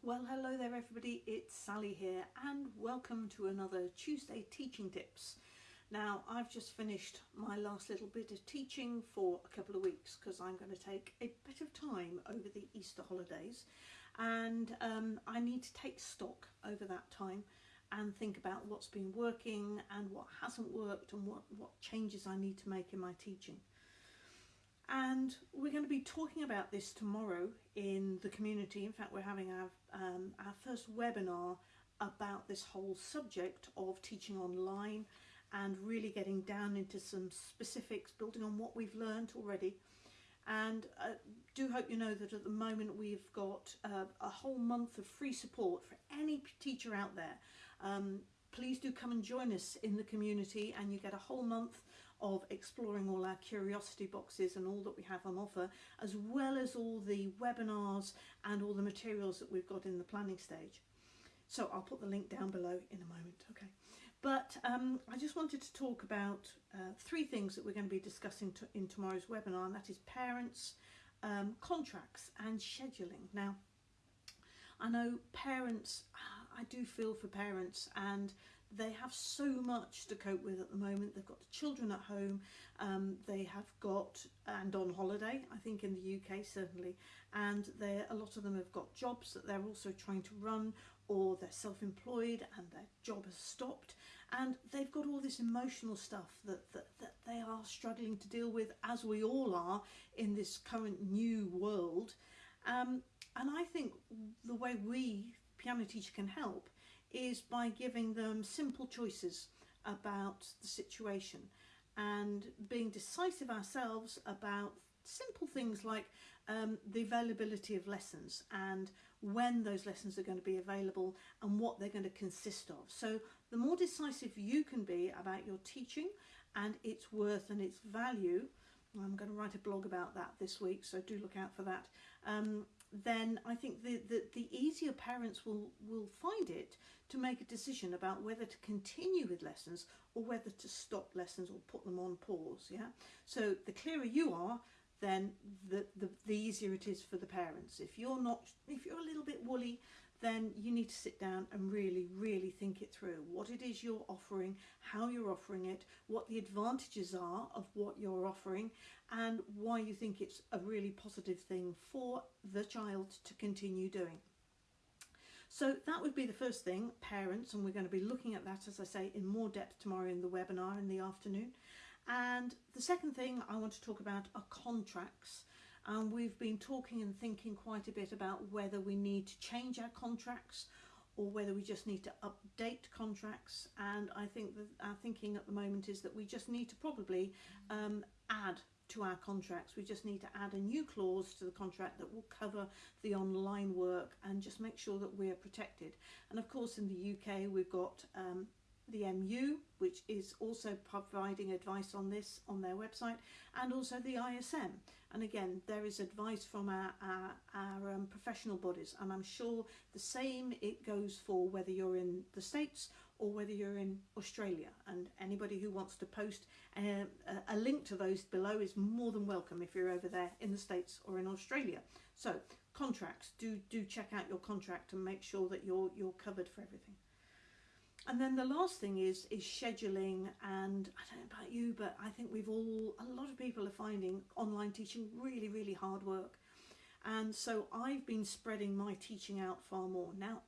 Well, hello there, everybody. It's Sally here, and welcome to another Tuesday Teaching Tips. Now, I've just finished my last little bit of teaching for a couple of weeks because I'm going to take a bit of time over the Easter holidays, and um, I need to take stock over that time and think about what's been working and what hasn't worked and what, what changes I need to make in my teaching. And we're going to be talking about this tomorrow in the community. In fact, we're having our, um, our first webinar about this whole subject of teaching online and really getting down into some specifics, building on what we've learned already. And I uh, do hope you know that at the moment we've got uh, a whole month of free support for any teacher out there. Um, please do come and join us in the community and you get a whole month of exploring all our curiosity boxes and all that we have on offer, as well as all the webinars and all the materials that we've got in the planning stage. So I'll put the link down below in a moment, okay. But um, I just wanted to talk about uh, three things that we're going to be discussing to, in tomorrow's webinar, and that is parents, um, contracts and scheduling. Now, I know parents, I do feel for parents and they have so much to cope with at the moment. They've got the children at home, um, they have got, and on holiday, I think in the UK certainly, and a lot of them have got jobs that they're also trying to run or they're self-employed and their job has stopped and they've got all this emotional stuff that, that, that they are struggling to deal with as we all are in this current new world. Um, and I think the way we, piano teacher, can help is by giving them simple choices about the situation and being decisive ourselves about simple things like um, the availability of lessons and when those lessons are going to be available and what they're going to consist of. So the more decisive you can be about your teaching and its worth and its value, I'm going to write a blog about that this week, so do look out for that. Um, then I think the, the, the easier parents will, will find it to make a decision about whether to continue with lessons or whether to stop lessons or put them on pause. Yeah. So the clearer you are, then the, the, the easier it is for the parents. If you're not, if you're a little bit woolly, then you need to sit down and really, really think it through. What it is you're offering, how you're offering it, what the advantages are of what you're offering, and why you think it's a really positive thing for the child to continue doing. So that would be the first thing, parents, and we're going to be looking at that, as I say, in more depth tomorrow in the webinar in the afternoon. And the second thing I want to talk about are contracts and we've been talking and thinking quite a bit about whether we need to change our contracts or whether we just need to update contracts and I think that our thinking at the moment is that we just need to probably um, add to our contracts. We just need to add a new clause to the contract that will cover the online work and just make sure that we're protected. And of course in the UK we've got um, the MU, which is also providing advice on this on their website, and also the ISM. And again, there is advice from our, our, our um, professional bodies, and I'm sure the same it goes for whether you're in the States or whether you're in Australia. And anybody who wants to post a, a link to those below is more than welcome if you're over there in the States or in Australia. So contracts, do, do check out your contract and make sure that you're, you're covered for everything. And then the last thing is is scheduling and I don't know about you but I think we've all a lot of people are finding online teaching really really hard work and so I've been spreading my teaching out far more. Now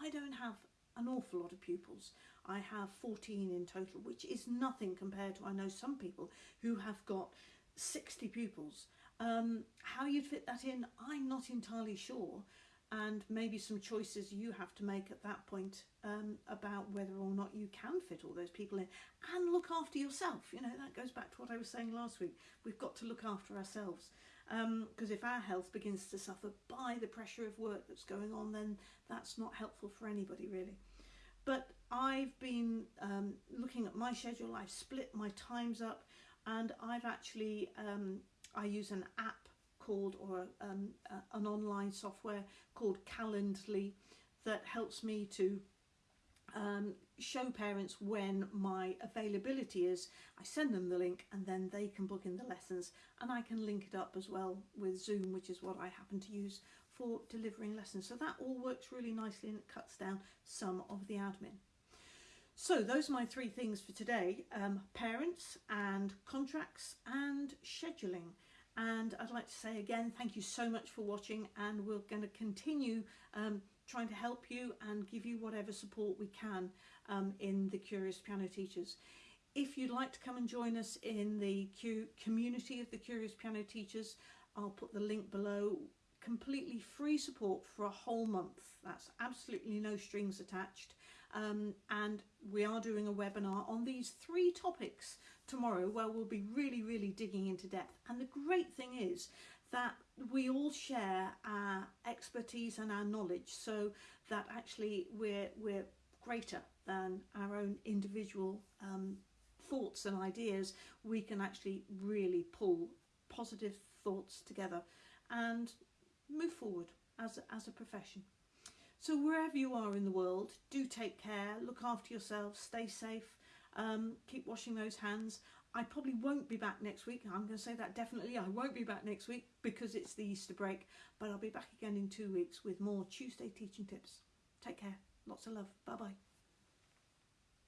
I don't have an awful lot of pupils. I have 14 in total which is nothing compared to I know some people who have got 60 pupils. Um, how you'd fit that in I'm not entirely sure and maybe some choices you have to make at that point um, about whether or not you can fit all those people in and look after yourself. You know that goes back to what I was saying last week. We've got to look after ourselves. Because um, if our health begins to suffer by the pressure of work that's going on then that's not helpful for anybody really. But I've been um, looking at my schedule. I've split my times up and I've actually um, I use an app called, or um, uh, an online software called Calendly that helps me to um, show parents when my availability is. I send them the link and then they can book in the lessons and I can link it up as well with Zoom, which is what I happen to use for delivering lessons. So that all works really nicely and it cuts down some of the admin. So those are my three things for today, um, parents and contracts and scheduling. And I'd like to say again, thank you so much for watching and we're going to continue um, trying to help you and give you whatever support we can um, in the Curious Piano Teachers. If you'd like to come and join us in the community of the Curious Piano Teachers, I'll put the link below. Completely free support for a whole month. That's absolutely no strings attached. Um, and we are doing a webinar on these three topics tomorrow where we'll be really, really digging into depth. And the great thing is that we all share our expertise and our knowledge so that actually we're, we're greater than our own individual um, thoughts and ideas. We can actually really pull positive thoughts together and move forward as as a profession. So wherever you are in the world, do take care, look after yourselves, stay safe, um, keep washing those hands. I probably won't be back next week. I'm going to say that definitely. I won't be back next week because it's the Easter break, but I'll be back again in two weeks with more Tuesday teaching tips. Take care. Lots of love. Bye bye.